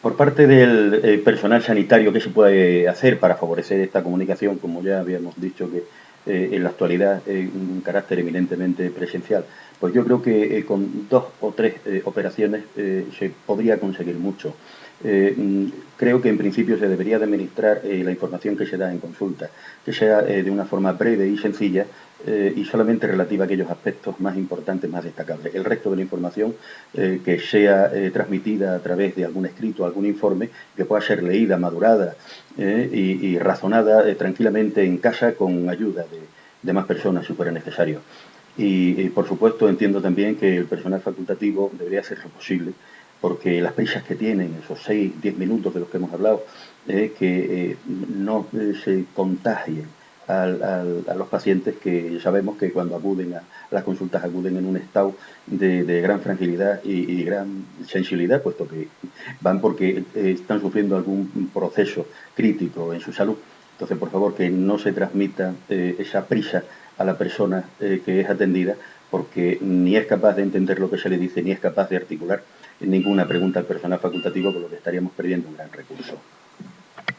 Por parte del eh, personal sanitario, ¿qué se puede hacer para favorecer esta comunicación? Como ya habíamos dicho que eh, en la actualidad es un carácter eminentemente presencial. Pues yo creo que eh, con dos o tres operaciones se podría conseguir mucho. Mm, creo que en principio se debería administrar la información que se da en consulta, que sea de una forma breve y sencilla eh, y solamente relativa a aquellos aspectos más importantes, más destacables. El resto de la información eh, que sea eh, transmitida a través de algún escrito, algún informe, que pueda ser leída, madurada y, razonada tranquilamente en casa con ayuda de, más personas si fuera necesario. Y, por supuesto entiendo también que el personal facultativo debería hacer lo posible porque las prisas que tienen, esos 6, 10 minutos de los que hemos hablado, que no se contagien a los pacientes que sabemos que cuando acuden a las consultas acuden en un estado de, gran fragilidad y, gran sensibilidad, puesto que van porque eh, están sufriendo algún proceso crítico en su salud. Entonces, por favor, que no se transmita eh, esa prisa a la persona eh, que es atendida, porque ni es capaz de entender lo que se le dice, ni es capaz de articular ninguna pregunta al personal facultativo, con lo que estaríamos perdiendo un gran recurso.